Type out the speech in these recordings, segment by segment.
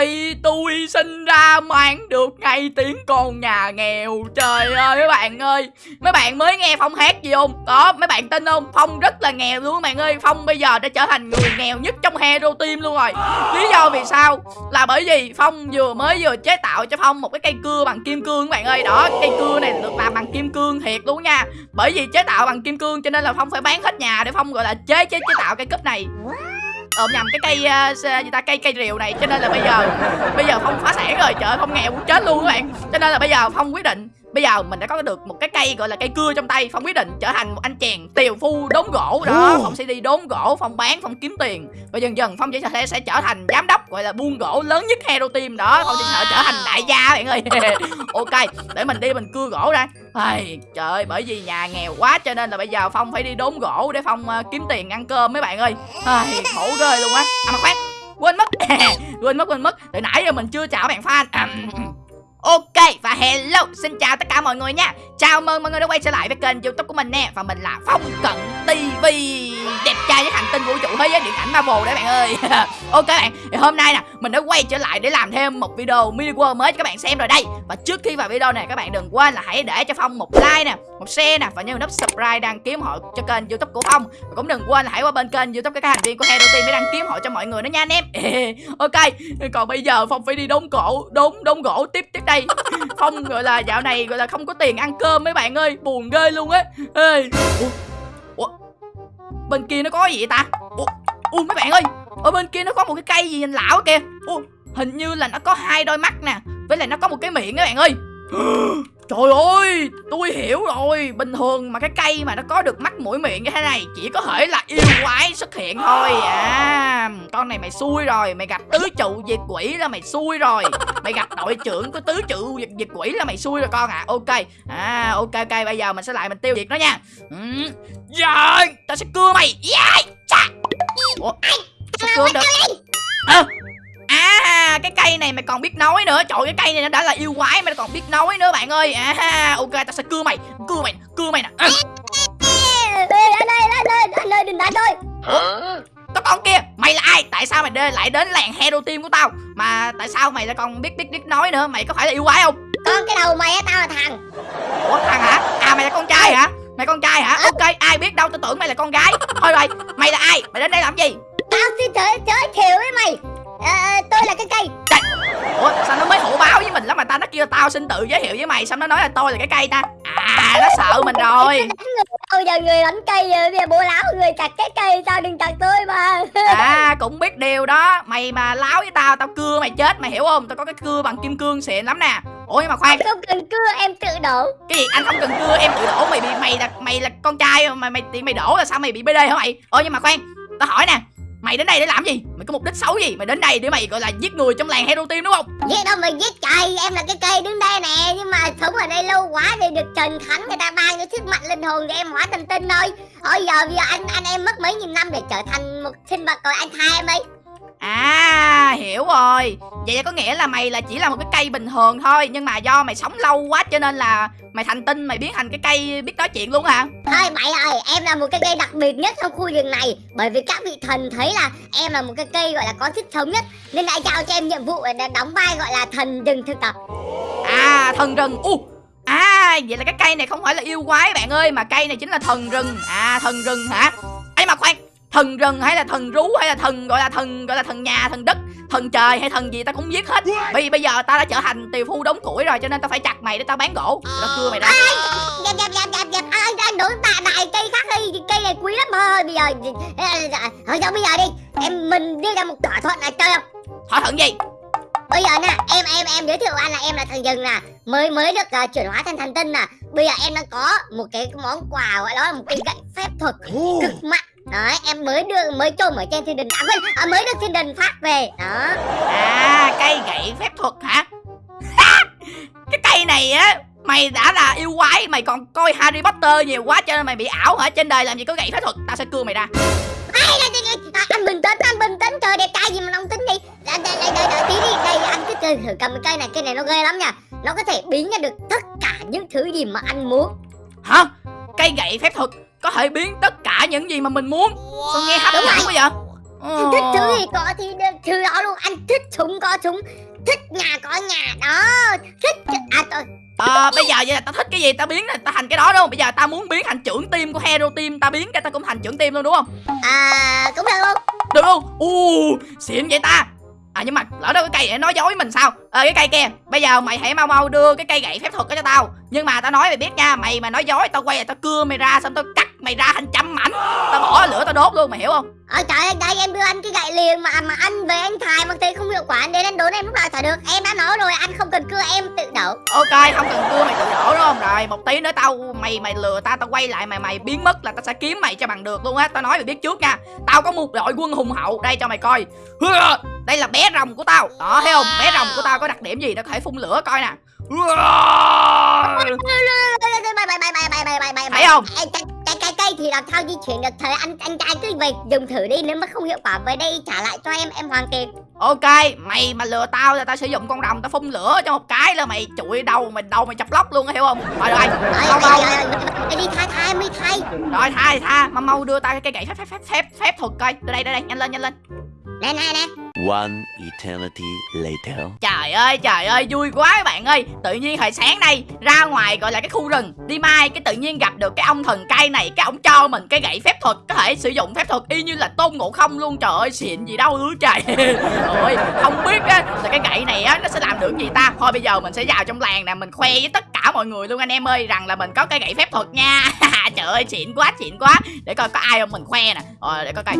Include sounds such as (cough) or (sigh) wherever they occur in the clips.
khi tôi sinh ra mang được ngay tiếng con nhà nghèo. Trời ơi, mấy bạn ơi. Mấy bạn mới nghe Phong hát gì không? Có, mấy bạn tin không? Phong rất là nghèo luôn các bạn ơi. Phong bây giờ đã trở thành người nghèo nhất trong Hero Team luôn rồi. Lý do vì sao? Là bởi vì Phong vừa mới vừa chế tạo cho Phong một cái cây cưa bằng kim cương các bạn ơi. Đó, cây cưa này được làm bằng kim cương thiệt luôn nha. Bởi vì chế tạo bằng kim cương cho nên là Phong phải bán hết nhà để Phong, gọi là, chế chế chế tạo cây cúp này ôm nhầm cái cây uh, gì ta cây cây rìu này cho nên là bây giờ bây giờ phong phá sản rồi. Trời phong nghèo cũng chết luôn các bạn. Cho nên là bây giờ phong quyết định bây giờ mình đã có được một cái cây gọi là cây cưa trong tay phong quyết định trở thành một anh chàng tiều phu đốn gỗ đó. Phong sẽ đi đốn gỗ phong bán phong kiếm tiền. Và dần dần phong chỉ sẽ sẽ trở thành giám đốc gọi là buôn gỗ lớn nhất hero team đó. Phong sẽ trở thành đại gia bạn ơi. (laughs) Ok để mình đi mình cưa gỗ ra. Ai, trời ơi, bởi vì nhà nghèo quá cho nên là bây giờ Phong phải đi đốn gỗ để Phong uh, kiếm tiền ăn cơm mấy bạn ơi. Ai, khổ ghê luôn á. À mà khoan, quên mất. (laughs) Quên mất, quên mất. Từ nãy giờ mình chưa chào bạn fan Ok, và hello, Xin chào tất cả mọi người nha. Chào mừng mọi người đã quay trở lại với kênh youtube của mình nè, Và mình là Phong Cận TV Đẹp trai với hành tinh vũ trụ thế giới điện ảnh Marvel đấy bạn ơi (laughs) Ok bạn, thì hôm nay nè, Mình đã quay trở lại để làm thêm một video mini world mới cho các bạn xem rồi đây Và trước khi vào video này, các bạn đừng quên là hãy để cho Phong một like nè, Một share nè, Và nhớ nút subscribe đăng ký hộ cho kênh youtube của Phong Và cũng đừng quên là hãy qua bên kênh youtube các thành viên của Hero Team để đăng ký hộ cho mọi người nữa nha anh em (laughs) Ok Còn bây giờ Phong phải đi đốn gỗ Đốn đốn gỗ tiếp tiếp đây Phong gọi là dạo này gọi là không có tiền ăn cơm mấy bạn ơi, Buồn ghê luôn á Ê, Ủa? Ủa? Bên kia nó có gì vậy ta ui, mấy bạn ơi, Ở bên kia nó có một cái cây gì nhìn lão kìa Ủa? Hình như là nó có hai đôi mắt nè, Với lại nó có một cái miệng các bạn ơi (gasps) (gasps) Trời ơi, tôi hiểu rồi. Bình thường mà cái cây mà nó có được mắt mũi miệng như thế này Chỉ có thể là yêu quái xuất hiện thôi À, con này mày xui rồi Mày gặp tứ trụ diệt quỷ là mày xui rồi. Mày gặp đội trưởng của tứ trụ diệt, diệt quỷ là mày xui rồi con à Ok, à ok ok bây giờ mình sẽ lại mình tiêu diệt nó nha. Ừ. Rồi, tao sẽ cưa mày. Yeah. Chà. Ủa, sao cưa được? À, À cái cây này mày còn biết nói nữa. Trời cái cây này nó đã là yêu quái Mày còn biết nói nữa bạn ơi. À ok tao sẽ cưa mày Cưa mày cưa mày nè. À. anh ơi anh ơi anh ơi đừng đánh tôi. Ủa? Có con kia Mày là ai? Tại sao mày đê, lại đến làng hero team của tao? Mà tại sao mày lại còn biết biết biết nói nữa? Mày có phải là yêu quái không? Con cái đầu mày á tao là thằng. Ủa thằng hả? À mày là con trai hả? Mày con trai hả? Ok ai biết đâu tao tưởng mày là con gái. Thôi rồi Mày là ai? Mày đến đây làm gì? Tao xin giới, giới thiệu với mày à, tôi là cái cây Trời. Ủa sao nó mới hổ báo với mình lắm mà ta? Nó kêu tao xin tự giới thiệu với mày Sao nó nói là tôi là cái cây ta. À nó sợ mình rồi. Bây giờ người đánh cây Bây giờ bố láo người chặt cái cây Sao đừng chặt tôi mà. À cũng biết điều đó. Mày mà láo với tao Tao cưa mày chết. Mày hiểu không? Tao có cái cưa bằng kim cương xịn lắm nè. Ủa nhưng mà khoan. Anh không cần cưa em tự đổ. Cái gì? Anh không cần cưa em tự đổ. Mày bị mày là mày là con trai mà mày mày đổ là sao mày bị BD hả mày? Ủa nhưng mà khoan. Tao hỏi nè Mày đến đây để làm gì? Mày có mục đích xấu gì? Mày đến đây để mày gọi là giết người trong làng Hero Team đúng không? Giết đâu mày giết trời, em là cái cây đứng đây nè Nhưng mà sống ở đây lâu quá thì được Trần Thánh người ta ban cho sức mạnh linh hồn để em hóa thành tinh thôi Thôi giờ bây giờ anh anh em mất mấy nghìn năm để trở thành một sinh vật rồi anh tha em đi À hiểu rồi. Vậy là có nghĩa là mày là chỉ là một cái cây bình thường thôi Nhưng mà do mày sống lâu quá cho nên là Mày thành tinh mày biến thành cái cây biết nói chuyện luôn hả? Thôi mày ơi em là một cái cây đặc biệt nhất trong khu rừng này. Bởi vì các vị thần thấy là em là một cái cây gọi là có sức sống nhất Nên đã giao cho em nhiệm vụ để đóng vai gọi là thần rừng thực tập. À thần rừng. U À vậy là cái cây này không phải là yêu quái bạn ơi Mà cây này chính là thần rừng. À thần rừng hả thần rừng hay là thần rú hay là thần gọi là thần gọi là thần nhà thần đất thần trời hay thần gì ta cũng giết hết. Vì bây giờ ta đã trở thành tiều phu đống củi rồi cho nên ta phải chặt mày để tao bán gỗ. Tao cưa mày ra. Dẹp dẹp dẹp dẹp dẹp. Anh anh đổi đại đại cây khác đi? Cây này quý lắm thôi bây giờ thôi sao bây giờ đi. Em mình đưa ra một thỏa thuận là chơi không? Thỏa thuận gì? Bây giờ nè em em em giới thiệu anh là em là thần rừng nè. Mới mới được uh, chuyển hóa thành thần tinh nè. Bây giờ em đang có một cái món quà gọi đó là một cây gậy phép thuật cực mạnh Đấy, em mới đưa mới trộm ở trên thiên đình à quên, à, mới được thiên đình phát về. Đó. À, cây gậy phép thuật hả? cái cây này á Mày đã là yêu quái Mày còn coi Harry Potter nhiều quá Cho nên mày bị ảo hả? Trên đời làm gì có gậy phép thuật? Tao sẽ cưa mày ra. À, Anh bình tĩnh Anh bình tĩnh. Trời đẹp trai gì mà ông tính đi Đây đây đây đây tí đi. Đây anh cứ thử, thử cầm cái cây này. Cây này nó ghê lắm nha. Nó có thể biến ra được tất cả những thứ gì mà anh muốn. Hả? Cây gậy phép thuật có thể biến tất cả những gì mà mình muốn Sao nghe hấp dẫn quá vậy Ờ. thích thứ gì có thì được thứ đó luôn anh thích súng có súng thích nhà có nhà đó thích à tôi Ờ, bây giờ vậy là tao thích cái gì tao biến ta thành cái đó đúng không? Bây giờ tao muốn biến thành trưởng team của Hero Team, tao biến cái tao cũng thành trưởng team luôn đúng không? à cũng được luôn Được luôn. U, xịn vậy ta. À nhưng mà lỡ đâu cái cây này nói dối mình sao? Ờ cái cây kia, bây giờ mày hãy mau mau đưa cái cây gậy phép thuật đó cho tao. Nhưng mà tao nói mày biết nha, mày mà nói dối tao quay lại tao cưa mày ra xong tao cắt mày ra thành trăm mảnh. Tao bỏ lửa tao đốt luôn, mày hiểu không? ờ trời ơi đây em đưa anh cái gậy liền mà mà anh về anh thài mà thấy không hiệu quả anh đến anh đốn em lúc nào thả được em đã nói rồi anh không cần cưa em tự đổ Ok, không cần cưa mày tự đổ đúng không? Rồi, một tí nữa tao mày mày lừa tao tao quay lại mày mày biến mất là tao sẽ kiếm mày cho bằng được luôn á. Tao nói mày biết trước nha. Tao có một đội quân hùng hậu, đây cho mày coi. Đây là bé rồng của tao. Đó thấy không? Bé rồng của tao có đặc điểm gì nó có thể phun lửa coi nè. Thấy không? Cái, cái, cây thì làm sao di chuyển được thời anh anh trai cứ về dùng thử đi nếu mà không hiệu quả về đây trả lại cho em em hoàn tiền Ok, mày mà lừa tao là tao sử dụng con rồng tao phun lửa cho một cái là mày trụi đầu mày đầu mày chọc lóc luôn hiểu không? Rồi rồi, mau mau. rồi đi thay thay mới thay Rồi tha thì tha, mau mau đưa tao cái cây gậy phép phép phép phép phép thuật coi. Đưa đây đưa đây, nhanh lên nhanh lên. Nè nè nè One eternity later. Trời ơi trời ơi vui quá các bạn ơi. Tự nhiên hồi sáng nay ra ngoài gọi là cái khu rừng. Đi mai cái tự nhiên gặp được cái ông thần cây này Cái ông cho mình cái gậy phép thuật Có thể sử dụng phép thuật y như là tôn ngộ không luôn. Trời ơi xịn gì đâu ư trời. (laughs) Ôi không biết á là cái gậy này á Nó sẽ làm được gì ta? Thôi bây giờ mình sẽ vào trong làng nè Mình khoe với tất cả mọi người luôn anh em ơi Rằng là mình có cái gậy phép thuật nha. (laughs) Trời ơi xịn quá xịn quá. Để coi có ai không mình khoe nè. Rồi để coi coi.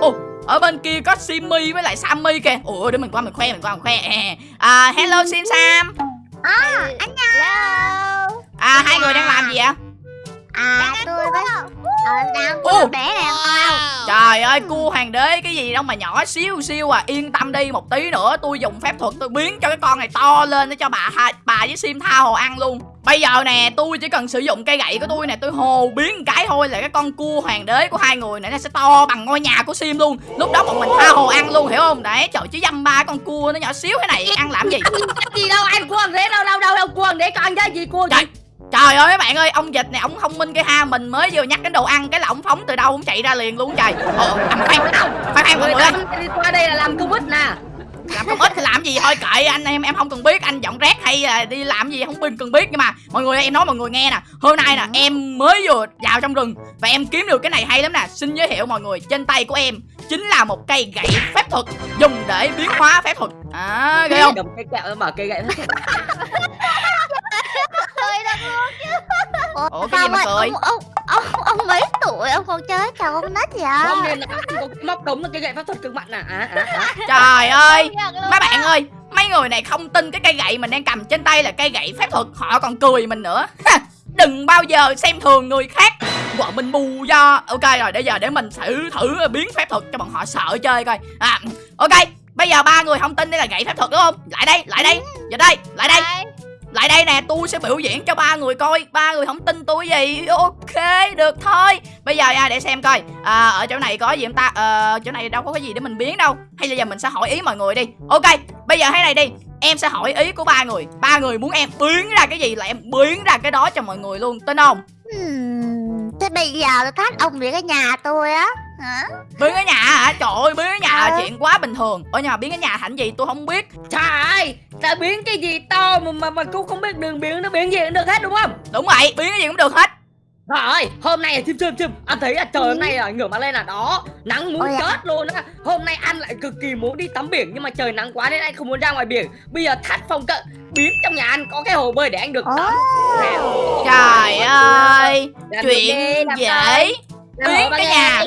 Ồ, ở bên kia có Simmy với lại Sammy kìa. Ủa để mình qua mình khoe mình qua mình khoe. À, Hello Sim Sam. À, anh hello. À hai người đang làm gì ạ à tôi với ờ, đang có bé này không Trời ơi cua hoàng đế cái gì đâu mà nhỏ xíu xíu à. Yên tâm đi một tí nữa tôi dùng phép thuật tôi biến cho cái con này to lên để cho bà hai- bà với Sim tha hồ ăn luôn. Bây giờ nè tôi chỉ cần sử dụng cây gậy của tôi nè Tôi hồ biến cái thôi là cái con cua hoàng đế của hai người này nó sẽ to bằng ngôi nhà của Sim luôn. Lúc đó bọn mình tha hồ ăn luôn hiểu không? Đấy trời chứ dăm ba con cua nó nhỏ xíu thế này ăn làm gì? Gì đâu anh quân thế đâu đâu đâu đâu quân để con ra gì quân Trời Trời ơi mấy bạn ơi, ông dịch này ông thông minh cái ha, mình mới vừa nhắc đến đồ ăn cái là ông phóng từ đâu ông chạy ra liền luôn trời. Ờ, à, mà khoan, khoan khoan mọi người ơi, qua đây là làm công ích nè. Làm công ích thì làm gì thôi kệ anh em em không cần biết anh dọn rác hay là đi làm gì không cần cần biết nhưng mà mọi người em nói mọi người nghe nè. Hôm nay nè em mới vừa vào trong rừng và em kiếm được cái này hay lắm nè. Xin giới thiệu mọi người trên tay của em chính là một cây gậy phép thuật dùng để biến hóa phép thuật. À ghê không? cầm cái kẹo mở cây gậy (laughs) cười được luôn chứ. Ủa cái gì mà cười ông, ông, ông, ông mấy tuổi ông còn chơi trò con nít vậy? Không nên là có cái móc đống là cây gậy pháp thuật cực mạnh nè à, à, à. (laughs) trời ơi mấy bạn ơi mấy người này không tin cái cây gậy mình đang cầm trên tay là cây gậy phép thuật họ còn cười mình nữa. Đừng bao giờ xem thường người khác. Bọn mình bù do. Ok rồi bây giờ để mình thử thử biến phép thuật cho bọn họ sợ chơi coi. À ok bây giờ ba người không tin đây là gậy phép thuật đúng không? Lại đây lại đây. Giờ đây lại đây lại đây nè tôi sẽ biểu diễn cho ba người coi. Ba người không tin tôi gì. Ok được thôi. Bây giờ à, để xem coi. À, ở chỗ này có gì không ta? À, chỗ này đâu có cái gì để mình biến đâu. Hay là giờ mình sẽ hỏi ý mọi người đi. Ok bây giờ thế này đi. Em sẽ hỏi ý của ba người. Ba người muốn em biến ra cái gì là em biến ra cái đó cho mọi người luôn. Tin không? Hmm, thế bây giờ tôi thách ông về cái nhà tôi á. Hả? Biến cái nhà hả? Trời ơi biến cái nhà là Ờ. chuyện quá bình thường. Ở nhà biến cái nhà thành gì tôi không biết. Trời ơi ta biến cái gì to mà mà, mà cũng không biết đường biến nó biến gì cũng được hết đúng không? Đúng vậy biến cái gì cũng được hết Trời ơi, hôm nay chim chim chim. Anh thấy là trời hôm nay là ngửa mặt lên là đó. Nắng muốn Ôi chết luôn á. Hôm nay anh lại cực kỳ muốn đi tắm biển Nhưng mà trời nắng quá nên anh không muốn ra ngoài biển. Bây giờ thắt phong cận Biến trong nhà anh có cái hồ bơi để anh được tắm. Trời ơi chuyện dễ. biến cái nhà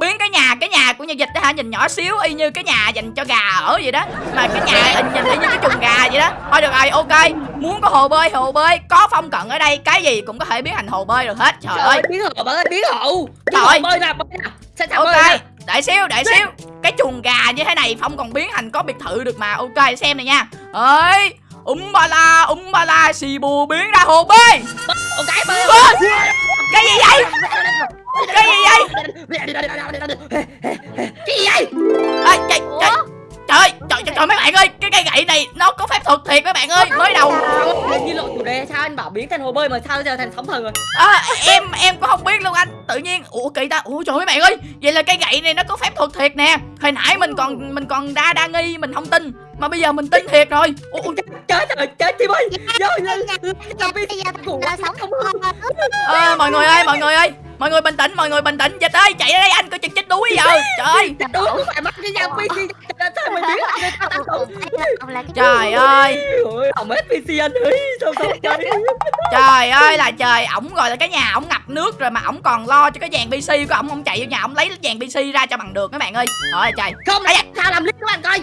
biến cái nhà cái nhà của nhà dịch đó hả? Nhìn nhỏ xíu y như cái nhà dành cho gà ở vậy đó. Mà cái nhà hình nhìn y như cái chuồng gà vậy đó. Thôi được rồi ok. Muốn có hồ bơi hồ bơi. Có phong cận ở đây cái gì cũng có thể biến thành hồ bơi được hết. Trời Trời ơi. biến hộ bạn ơi, biến Biến Trời ơi. bơi nào, bơi nào bơi ok nào đợi xíu đợi xíu. Cái chuồng gà như thế này phong còn biến thành có biệt thự được mà. Ok xem này nha. Ơi um ba la um ba la xì bù biến ra hồ bơi. Cái bơi cái gì vậy cái gì vậy Cái gì vậy Ê, trời, trời, trời ơi trời, trời trời mấy bạn ơi cái cây gậy này nó có phép thuật thiệt mấy bạn ơi mới đầu Lên như lộ chủ đề sao anh bảo biến thành hồ bơi mà sao giờ thành sóng thần rồi à, em em cũng không biết luôn anh tự nhiên ủa kỳ ta ủa trời ơi mấy bạn ơi vậy là cây gậy này nó có phép thuật thiệt nè hồi nãy mình còn mình còn đa đa nghi mình không tin mà bây giờ mình tin thiệt rồi ủa, ủa, chết rồi chết Tim ơi Vô lên Làm giờ Ngủ là sống không ờ, mọi người ơi mọi người ơi mọi người bình tĩnh mọi người bình tĩnh. Dịch ơi chạy ra đây anh coi chừng chết đuối giờ trời ơi. phải cái nhau PC Sao tao trời ơi Hỏng hết PC anh ơi Sao sao (laughs) chơi trời ơi là trời ổng gọi là cái nhà ổng ngập nước rồi mà ổng còn lo cho cái dàn pc của ổng. Không chạy vô nhà ổng lấy dàn pc ra cho bằng được các bạn ơi. Trời trời. Không da. Sao làm clip của anh coi.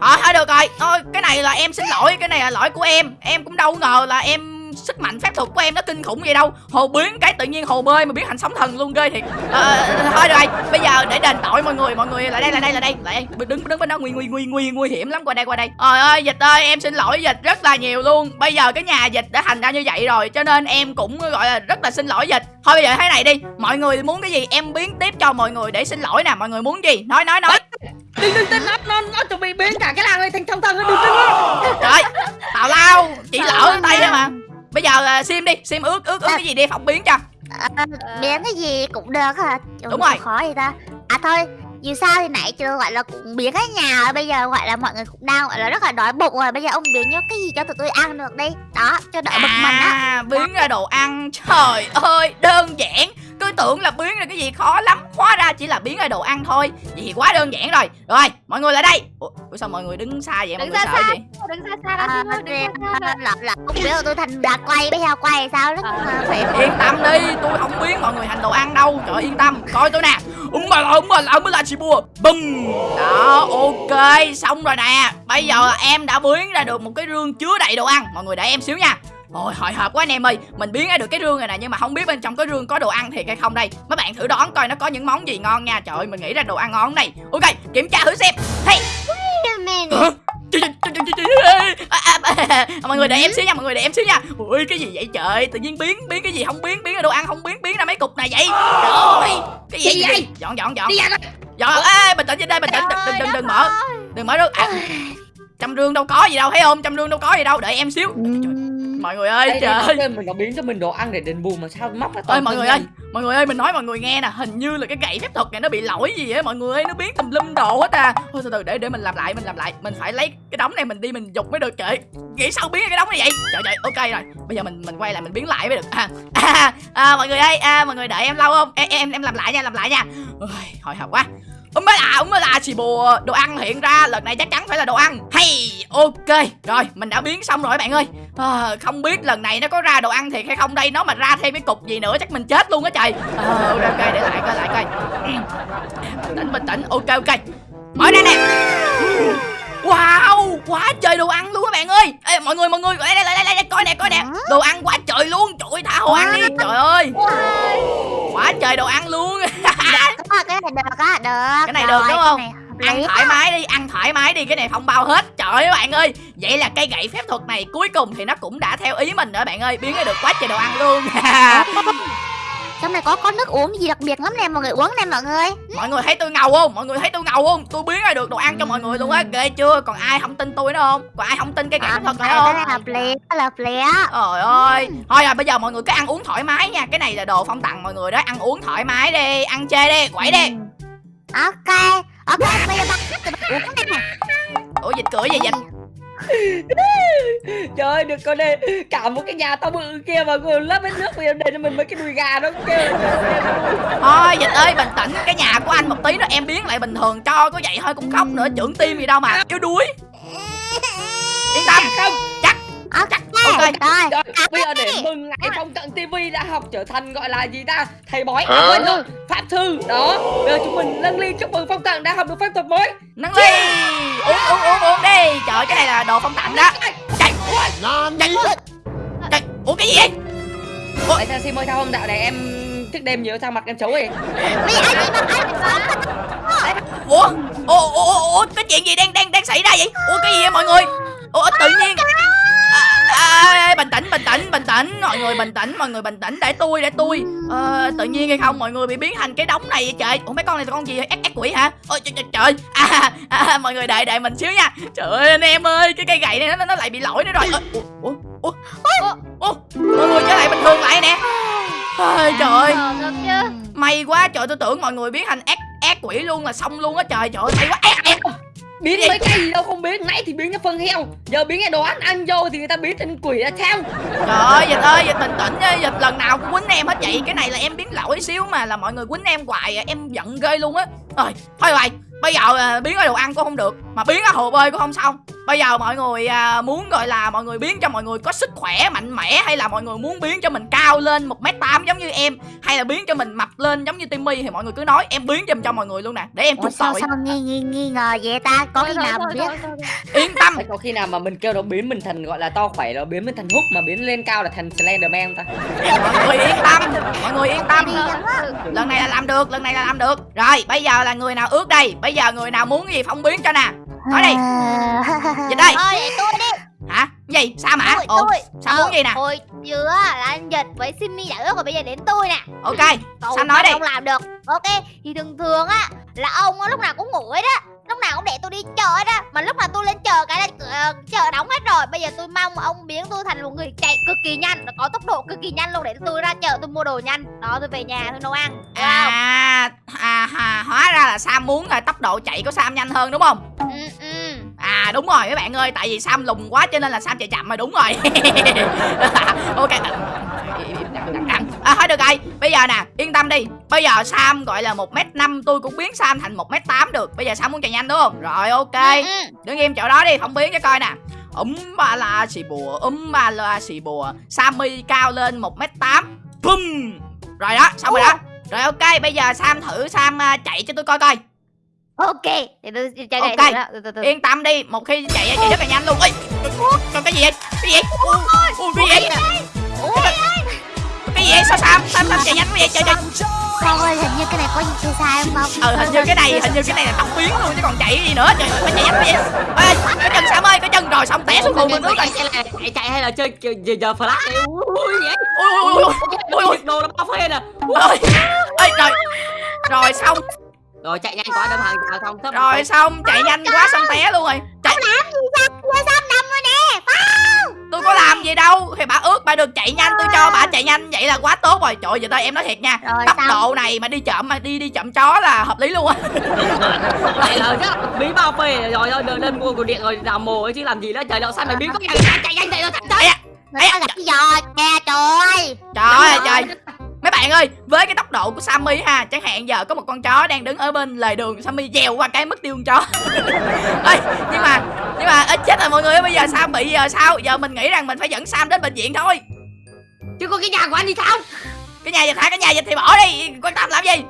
Thôi thôi được rồi. Thôi cái này là em xin lỗi cái này là lỗi của em. Em cũng đâu ngờ là em sức mạnh phép thuật của em nó kinh khủng vậy đâu. Hồ biến cái tự nhiên hồ bơi mà biến thành sóng thần luôn ghê thiệt. Ờ, thôi rồi bây giờ để đền tội mọi người mọi người lại đây lại đây lại đây. Lại đây. Đứng đứng bên đó nguy nguy nguy nguy nguy hiểm lắm qua đây qua đây. Trời ơi dịch ơi em xin lỗi dịch rất là nhiều luôn. Bây giờ cái nhà dịch đã thành ra như vậy rồi cho nên em cũng gọi là rất là xin lỗi dịch. Thôi bây giờ thế này đi mọi người muốn cái gì em biến tiếp cho mọi người để xin lỗi nè. Mọi người muốn gì? Nói nói nói. Đừng đừng tin nó nó nó chuẩn bị biến cả cái làng này thành sóng thần Đừng tin nó trời tào lao chỉ lỡ tay thôi mà bây giờ uh, sim đi sim ước ước ước cái gì đi phỏng biến cho. Biến cái gì cũng được hả? Ủa, Đúng rồi. khó vậy ta? À thôi dù sao thì nãy chưa gọi là cũng biến cái nhà rồi bây giờ gọi là mọi người cũng đang gọi là rất là đói bụng rồi. Bây giờ ông biến cái gì cho tụi tôi ăn được đi? Đó cho đỡ bực mình á. À biến ra đồ ăn. Trời ơi đơn giản cứ tưởng là biến ra cái gì khó lắm hóa ra chỉ là biến ra đồ ăn thôi. Vậy thì quá đơn giản rồi. Rồi mọi người lại đây. Ủa, sao mọi người đứng xa vậy? Mọi Đứng người xa sợ xa. gì Đứng xa xa ra à, xa xa ra. là, là ông tôi thành gà quay bây giờ quay sao đó. À. phải yên tâm đi tôi không biến mọi người thành đồ ăn đâu. Trời yên tâm. Coi tôi nè. Úng mà úng mà ông mới là chị bùa. Bum đó ok. Xong rồi nè. Bây giờ em đã biến ra được một cái rương chứa đầy đồ ăn. Mọi người đợi em xíu nha Ôi hồi hộp quá anh em ơi. Mình biến ra được cái rương này nè Nhưng mà không biết bên trong cái rương có đồ ăn thiệt hay không đây. Mấy bạn thử đoán coi nó có những món gì ngon nha. Trời ơi mình nghĩ ra đồ ăn ngon này. Ok kiểm tra thử xem. Hey. Hả? Trời, trời, trời, trời, trời, à, mọi người để em xíu nha mọi người để em xíu nha. Ui cái gì vậy trời? Tự nhiên biến biến cái gì không biến biến ra đồ ăn không biến biến ra mấy cục này vậy? Trời ơi cái gì Gì vậy? dọn dọn dọn. Đi ra coi dọn ê bình tĩnh trên đây bình tĩnh. Đừng đừng đừng, đừng mở. đừng mở rương à, trong rương đâu có gì đâu thấy không? Trong rương đâu có gì đâu. Đợi em xíu mọi người ơi Đây, trời ơi. Mình nó biến cho mình đồ ăn để đền bù mà sao móc ra toàn mọi người ơi mọi người ơi mình nói mọi người nghe nè. Hình như là cái gậy phép thuật này nó bị lỗi gì á. Mọi người ơi nó biến tùm lum đồ hết à. Thôi từ từ để để mình làm lại mình làm lại. Mình phải lấy cái đống này mình đi mình dục mới được. Trời nghĩ sao biến cái đống này vậy? Trời trời ok rồi. Bây giờ mình mình quay lại mình biến lại mới được. À, à, à mọi người ơi à, mọi người đợi em lâu không? Em em em làm lại nha làm lại nha. Ôi, hồi hộp quá. Úng mới là, úng mới là xì bùa Đồ ăn hiện ra, lần này chắc chắn phải là đồ ăn. Hay, ok. Rồi, mình đã biến xong rồi bạn ơi à, Không biết lần này nó có ra đồ ăn thiệt hay không đây. Nó mà ra thêm cái cục gì nữa chắc mình chết luôn á trời. À, Ok, để lại coi, lại coi. Bình tĩnh, bình tĩnh, ok, ok. Mở ra nè. Wow, quá trời đồ ăn luôn các bạn ơi. Ê, Mọi người, mọi người, đây, đây, đây, đây, đây, coi nè, coi nè. Đồ ăn quá trời luôn, trời ơi, tha hồ ăn đi. Trời ơi. Quá trời đồ ăn luôn. (laughs) Ờ, cái này được á được. Cái này được đúng không? Cái ăn thoải mái đi ăn thoải mái đi cái này không bao hết. Trời ơi các bạn ơi. Vậy là cây gậy phép thuật này cuối cùng thì nó cũng đã theo ý mình rồi bạn ơi. Biến ra được quá trời đồ ăn luôn. (laughs) Trong này có có nước uống gì đặc biệt lắm nè mọi người uống nè mọi người. Mọi người thấy tôi ngầu không? Mọi người thấy tôi ngầu không? Tôi biến ra được đồ ăn cho mọi người luôn á. Ghê chưa? Còn ai không tin tôi nữa không? Còn ai không tin cây gậy phép thuật này cái không? Này hợp cái này hợp á. Trời ơi. Thôi à bây giờ mọi người cứ ăn uống thoải mái nha. Cái này là đồ phong tặng mọi người đó. Ăn uống thoải mái đi ăn chê đi quẩy đi ok ok bây giờ bắt tụi mình uống nè. Ủa dịch cửa gì (laughs) dịch Trời ơi, được con này Cả một cái nhà tao bự kia mà còn lấp hết nước giờ để cho mình mấy cái đùi gà nó kêu thôi dịch ơi bình tĩnh cái nhà của anh một tí nữa em biến lại bình thường cho có vậy thôi cũng khóc nữa trưởng tim gì đâu mà yếu đuối. (laughs) Yên tâm. Không Ok. rồi bây giờ để mừng ngày phong cận TV đã học trở thành gọi là gì ta? Thầy bói à, quên rồi. Pháp thư. Đó bây giờ chúng mình nâng ly chúc mừng phong cận đã học được phép thuật mới nâng ly. Uống uống uống uống đi. Trời cái này là đồ phong tặng đó. Chạy. chạy. chạy. Ủa cái gì vậy? Tại sao xin ơi sao không đạo này em thức đêm nhiều sao mặt em xấu vậy? Ủa? Ủa ủa, ủa cái chuyện gì đang đang đang xảy ra vậy? Ủa cái gì vậy mọi người? Ủa tự nhiên à, bình tĩnh bình tĩnh bình tĩnh. Mọi người bình tĩnh mọi người bình tĩnh. Để tôi để tôi. Ờ, tự nhiên hay không mọi người bị biến thành cái đống này vậy trời? Ủa mấy con này là con gì ác ác quỷ hả? Ôi trời trời, trời. À, à, mọi người đợi đợi mình xíu nha. Trời ơi anh em ơi cái cây gậy này nó nó lại bị lỗi nữa rồi. Ơ, ủa ủa ủa ủa mọi người trở lại bình thường lại nè. Ôi, trời ơi. may quá trời tôi tưởng mọi người biến thành ác ác quỷ luôn là xong luôn á trời. Trời ơi may quá. Ác ác biến mấy cái gì đâu không biết. Nãy thì biến cái phân heo giờ biến cái đồ ăn ăn vô thì người ta biến thành quỷ là sao? Trời ơi, Dịch ơi, Dịch bình tĩnh nha, Dịch lần nào cũng quýnh em hết vậy Cái này là em biến lỗi xíu mà là mọi người quýnh em hoài à, Em giận ghê luôn á. Rồi, thôi vậy Bây giờ à, biến cái đồ ăn cũng không được Mà biến cái hồ bơi cũng không xong Bây giờ mọi người à, muốn gọi là mọi người biến cho mọi người có sức khỏe mạnh mẽ Hay là mọi người muốn biến cho mình cao lên 1m8 giống như em Hay là biến cho mình mập lên giống như Timmy Thì mọi người cứ nói em biến cho, cho mọi người luôn nè Để em trục sao tội. sao nghi, nghi, nghi ngờ vậy ta? Có thôi, nào thôi, biết. Yên tâm. Có khi nào mà mình kêu nó biến mình thành gọi là to khỏe nó biến mình thành hút mà biến lên cao là thành Slenderman ta? Mọi người yên tâm Mọi người yên tâm. Lần này là làm được lần này là làm được. Rồi bây giờ là người nào ước đây? Bây giờ người nào muốn cái gì phong biến cho nè nói đi. Dịch đây. Thôi để tôi đi. Hả? Gì? Sao mà? Tôi ồ tôi sao muốn gì nè? hồi chưa là anh Nhật với Simmy đã ước rồi bây giờ đến tôi nè. Ok Cậu Sao nói đi? không làm được. Ok thì thường thường á là ông á, lúc nào cũng ngủ ấy đó lúc nào cũng để tôi đi chợ đó. Mà lúc mà tôi lên chợ cái là ờ, chợ đóng hết rồi. Bây giờ tôi mong ông biến tôi thành một người chạy cực kỳ nhanh có tốc độ cực kỳ nhanh luôn. Để tôi ra chợ tôi mua đồ nhanh. Đó tôi về nhà tôi nấu ăn. À, à, à hóa ra là sam muốn tốc độ chạy của sam nhanh hơn đúng không? Ừ, ừ. À đúng rồi các bạn ơi tại vì sam lùn quá cho nên là sam chạy chậm mà đúng rồi. (laughs) Ok. À thôi được rồi bây giờ nè yên tâm đi. Bây giờ sam gọi là một m năm tôi cũng biến sam thành một m tám được. Bây giờ sam muốn chạy nhanh đúng không? Rồi ok. Ừ, ừ. đứng im chỗ đó đi không biến cho coi nè. Ấm ba la xì bùa ấm ba la xì bùa. Sammy cao lên một m tám. Bum rồi đó xong rồi đó. Rồi ok bây giờ sam thử sam à, chạy cho tôi coi coi ok để tôi chạy Ok. okay. từ, từ, từ. yên tâm đi một khi chạy chạy rất là nhanh luôn. Ơi còn cái gì vậy? Cái gì vậy? Ui, ui, cái gì vậy? Cái gì vậy? Sao sam sam sam chạy nhanh quá vậy? Trời trời. Con ơi hình như cái này có gì sai không không ừ hình như cái này hình như cái này là tóc biến luôn chứ còn chạy cái gì nữa. Trời ơi, phải chạy nhanh quá vậy. Ê cái chân sam ơi cái chân rồi xong té xuống cùng mình nước rồi chạy là chạy, chạy hay là chơi giờ, giờ, flash này ui vậy ui. Ui ui ui ui đồ nó bao phê nè. Ơi ơi rồi rồi xong rồi chạy nhanh quá đâm hàng rào xong thấp rồi xong chạy nhanh quá xong té luôn rồi chạy Giờ sao đâm rồi nè tôi có làm gì đâu thì bà ước bà được chạy nhanh tôi cho bà chạy nhanh vậy là quá tốt rồi trời ơi, giờ đây em nói thiệt nha Rồi tốc xong độ này mà đi chậm mà đi đi chậm chó là hợp lý luôn á lại là chắc bí bao phê rồi thôi lên mua cột điện rồi đào mồ ấy chứ làm gì nữa trời đâu sao mày biến có nhanh chạy nhanh chạy chạy chạy gặp cái giò kè trời ơi trời ơi trời mấy bạn ơi với cái tốc độ của Sammy ha chẳng hạn giờ có một con chó đang đứng ở bên lề đường Sammy dèo qua cái mất tiêu con chó. (laughs) Ơi nhưng mà nhưng mà ít chết rồi mọi người bây giờ Sam bị giờ sao? Giờ mình nghĩ rằng mình phải dẫn Sam đến bệnh viện thôi. Chứ có cái nhà của anh thì sao? Cái nhà dịch hả? Cái nhà dịch thì bỏ đi quan tâm làm gì?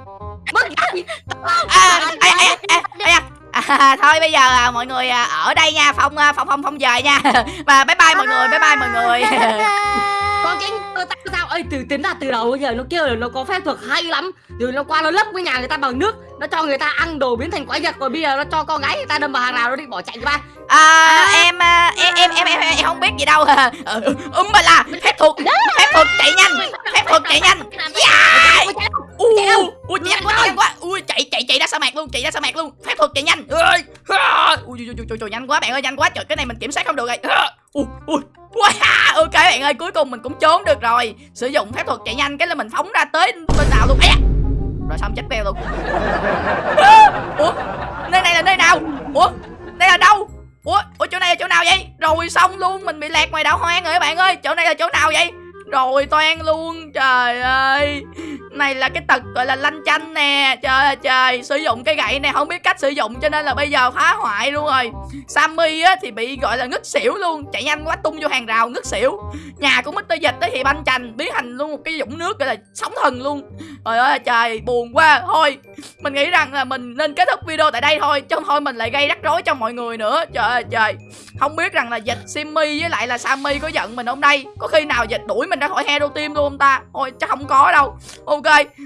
Mất gì à, à, à, à, à, à, thôi bây giờ à, mọi người à, ở đây nha phong à, phong phong phong về nha. (laughs) Và bye bye mọi người bye bye mọi người (laughs) con cái cơ ta sao? Ơi từ tính ra từ đầu bây giờ nó kêu là nó có phép thuật hay lắm. Rồi nó qua nó lấp cái nhà người ta bằng nước nó cho người ta ăn đồ biến thành quái vật rồi bây giờ nó cho con gái người ta đâm vào hàng rào nó định bỏ chạy ba. À, em, à, em em em em em không biết gì đâu. (laughs) Ừ, um mà là phép thuật phép thuật chạy nhanh phép thuật chạy nhanh. Yeah! Ui ui chạy nhanh quá chạy nhanh quá. Ui chạy chạy chạy ra sa mạc luôn chạy ra sa mạc luôn. Phép thuật chạy nhanh. Ui ui ui ui ui nhanh quá bạn ơi nhanh quá. Trời cái này mình kiểm soát không được rồi. Ui ui Wow, ok bạn ơi cuối cùng mình cũng trốn được rồi. Sử dụng phép thuật chạy nhanh cái là mình phóng ra tới bên nào luôn. Ấy rồi xong chết beo luôn. Ủa nơi này là nơi nào? Ủa đây là đâu? Ủa ủa chỗ này là chỗ nào vậy? Rồi xong luôn mình bị lạc ngoài đảo hoang rồi các bạn ơi. Chỗ này là chỗ nào vậy? Rồi toan luôn trời ơi này là cái tật gọi là lanh chanh nè. Trời ơi, trời, sử dụng cái gậy này không biết cách sử dụng cho nên là bây giờ phá hoại luôn rồi. Sammy á thì bị gọi là ngất xỉu luôn. Chạy nhanh quá, tung vô hàng rào, ngất xỉu. Nhà của mít Dịch tới thì banh chành, biến thành luôn một cái dũng nước gọi là sóng thần luôn. Trời ơi, trời, buồn quá. Thôi, mình nghĩ rằng là mình nên kết thúc video tại đây thôi, chứ không thôi mình lại gây rắc rối cho mọi người nữa. Trời ơi, trời không biết rằng là dịch simmy với lại là sammy có giận mình hôm nay có khi nào dịch đuổi mình ra khỏi hero team luôn không ta? Thôi, chắc không có đâu. Ok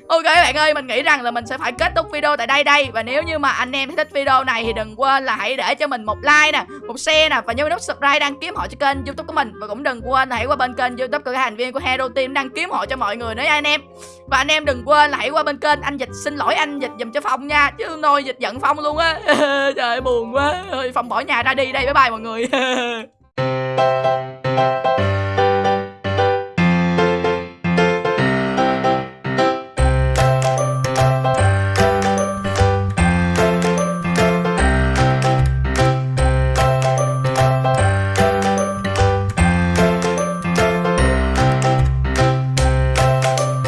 ok các bạn ơi, mình nghĩ rằng là mình sẽ phải kết thúc video tại đây đây. Và nếu như mà anh em thích video này thì đừng quên là hãy để cho mình một like nè, một share nè. Và nhớ nút subscribe đăng ký họ cho kênh youtube của mình. Và cũng đừng quên là hãy qua bên kênh youtube của các thành viên của hero team đăng ký họ cho mọi người nữa nha anh em. Và anh em đừng quên là hãy qua bên kênh anh dịch. Xin lỗi anh dịch dùm cho phong nha, chứ nôi dịch giận phong luôn á. (laughs) Trời buồn quá. Phong bỏ nhà ra đi đây, bye bye mọi người. (laughs) rồi